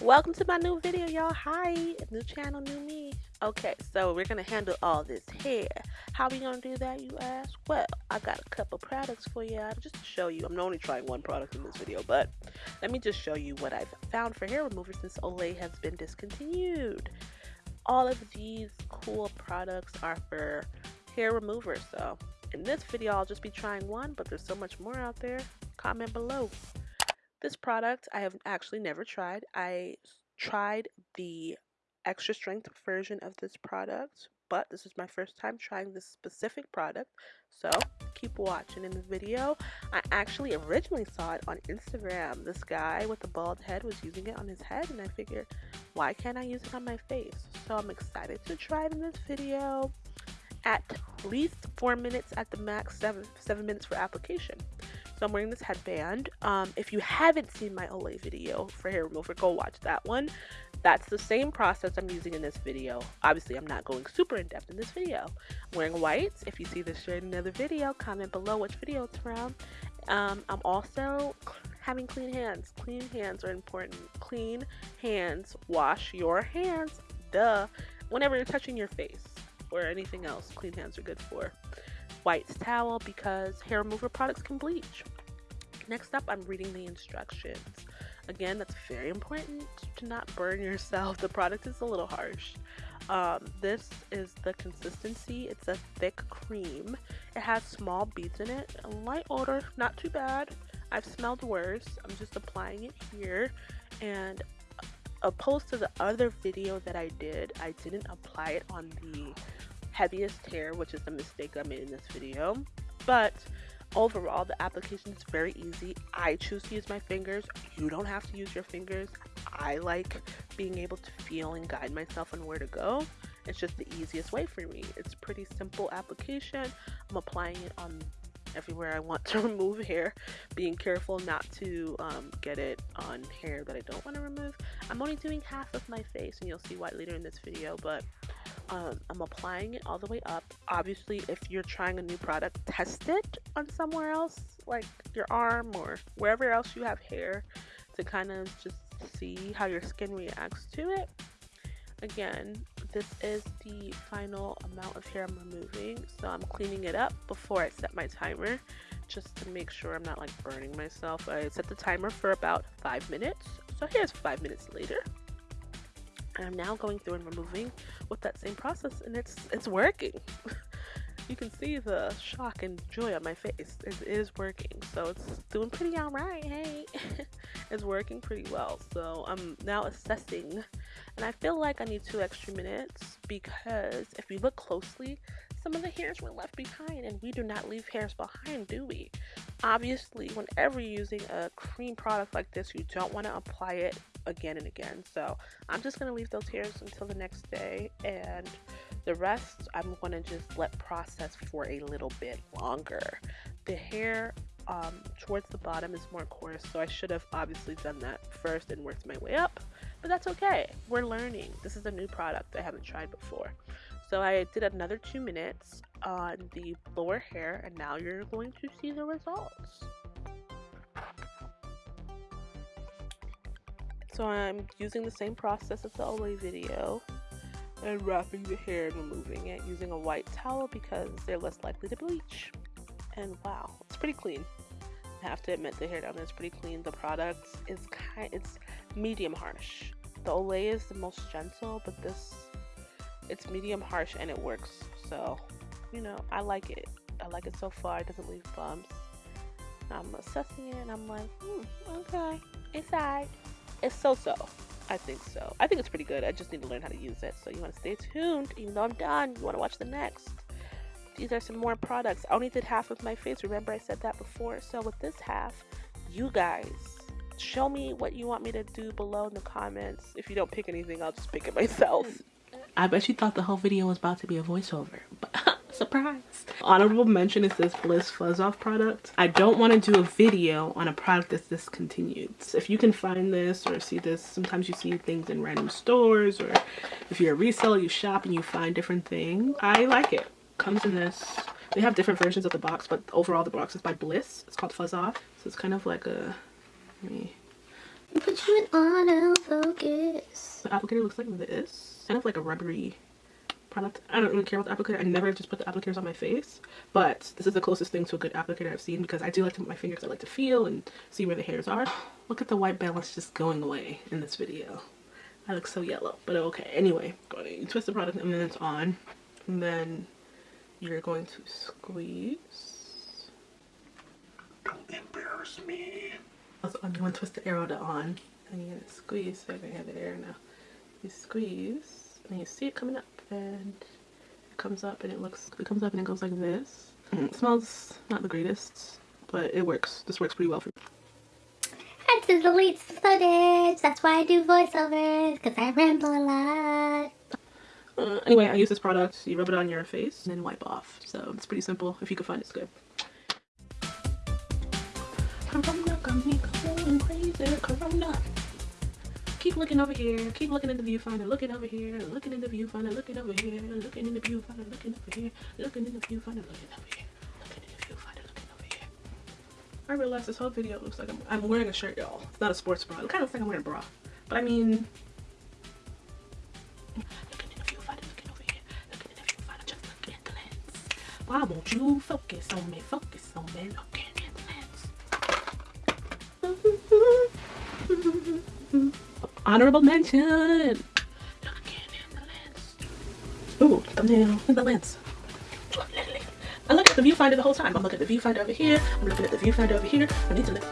welcome to my new video y'all. Hi new channel new me. Okay so we're gonna handle all this hair. How we gonna do that you ask? Well i got a couple products for you just to show you. I'm only trying one product in this video but let me just show you what i've found for hair remover since olay has been discontinued. All of these cool products are for hair remover so in this video i'll just be trying one but there's so much more out there. Comment below this product I have actually never tried. I tried the extra strength version of this product, but this is my first time trying this specific product. So keep watching in the video. I actually originally saw it on Instagram. This guy with the bald head was using it on his head and I figured, why can't I use it on my face? So I'm excited to try it in this video at least four minutes at the max, seven, seven minutes for application. So I'm wearing this headband. Um, if you haven't seen my Olay video for hair remover, go watch that one. That's the same process I'm using in this video. Obviously, I'm not going super in depth in this video. I'm wearing whites. If you see this shirt in another video, comment below which video it's from. Um, I'm also having clean hands. Clean hands are important. Clean hands. Wash your hands. Duh. Whenever you're touching your face or anything else, clean hands are good for white towel because hair remover products can bleach. Next up, I'm reading the instructions. Again, that's very important to not burn yourself. The product is a little harsh. Um, this is the consistency. It's a thick cream. It has small beads in it. A light odor, not too bad. I've smelled worse. I'm just applying it here. And opposed to the other video that I did, I didn't apply it on the heaviest hair, which is the mistake I made in this video. But overall, the application is very easy. I choose to use my fingers. You don't have to use your fingers. I like being able to feel and guide myself on where to go. It's just the easiest way for me. It's pretty simple application. I'm applying it on everywhere I want to remove hair, being careful not to um, get it on hair that I don't want to remove. I'm only doing half of my face and you'll see why later in this video, but um, I'm applying it all the way up. Obviously, if you're trying a new product, test it on somewhere else, like your arm or wherever else you have hair, to kind of just see how your skin reacts to it. Again, this is the final amount of hair I'm removing, so I'm cleaning it up before I set my timer just to make sure I'm not like burning myself. I set the timer for about five minutes, so here's five minutes later. I'm now going through and removing with that same process and it's it's working. you can see the shock and joy on my face. It is working. So it's doing pretty alright, hey. it's working pretty well. So I'm now assessing and I feel like I need two extra minutes because if you look closely, some of the hairs were left behind and we do not leave hairs behind, do we? Obviously, whenever you're using a cream product like this, you don't want to apply it again and again. So I'm just going to leave those hairs until the next day and the rest I'm going to just let process for a little bit longer. The hair um, towards the bottom is more coarse so I should have obviously done that first and worked my way up but that's okay. We're learning. This is a new product I haven't tried before. So I did another two minutes on the lower hair and now you're going to see the results. So I'm using the same process as the Olay video and wrapping the hair and removing it using a white towel because they're less likely to bleach. And wow, it's pretty clean. I have to admit the hair down there is pretty clean. The product is kind it's medium harsh. The Olay is the most gentle, but this it's medium harsh and it works. So, you know, I like it. I like it so far. It doesn't leave bumps. I'm assessing it and I'm like, hmm, okay, it's alright. It's so-so. I think so. I think it's pretty good. I just need to learn how to use it. So you want to stay tuned. Even though I'm done, you want to watch the next. These are some more products. I only did half of my face. Remember I said that before. So with this half, you guys show me what you want me to do below in the comments. If you don't pick anything, I'll just pick it myself. I bet you thought the whole video was about to be a voiceover. But surprise honorable mention is this bliss fuzz off product i don't want to do a video on a product that's discontinued so if you can find this or see this sometimes you see things in random stores or if you're a reseller you shop and you find different things i like it comes in this they have different versions of the box but overall the box is by bliss it's called fuzz off so it's kind of like a let me Put you in autofocus. The applicator looks like this. Kind of like a rubbery product. I don't really care about the applicator. I never just put the applicators on my face. But this is the closest thing to a good applicator I've seen because I do like to put my fingers. I like to feel and see where the hairs are. Look at the white balance just going away in this video. I look so yellow, but okay. Anyway, you twist the product and then it's on. And then you're going to squeeze. Don't embarrass me. Also, I'm going to twist the arrow to on. And you're going to squeeze. So I can have the air now. You squeeze and you see it coming up and it comes up and it looks, it comes up and it goes like this. Mm, it smells not the greatest, but it works. This works pretty well for me. I had to delete footage. That's why I do voiceovers, because I ramble a lot. Uh, anyway, I use this product. You rub it on your face and then wipe off. So it's pretty simple. If you can find it, it's good. Corona got me going crazy. Corona. Keep looking over here. Keep looking in the viewfinder. Looking over here. Looking in the viewfinder. Looking over here. Looking in the viewfinder. Looking over here. Looking in the viewfinder. Looking over here. Looking in the viewfinder. Looking over here. I realized this whole video looks like I'm, I'm wearing a shirt, y'all. It's not a sports bra. It kind of looks like I'm wearing a bra. But I mean, Why won't you focus on me? Focus on me. Looking Honorable mention. Ooh, thumbnail in the lens. I look at the viewfinder the whole time. I'm looking at the viewfinder over here. I'm looking at the viewfinder over here. I need to look.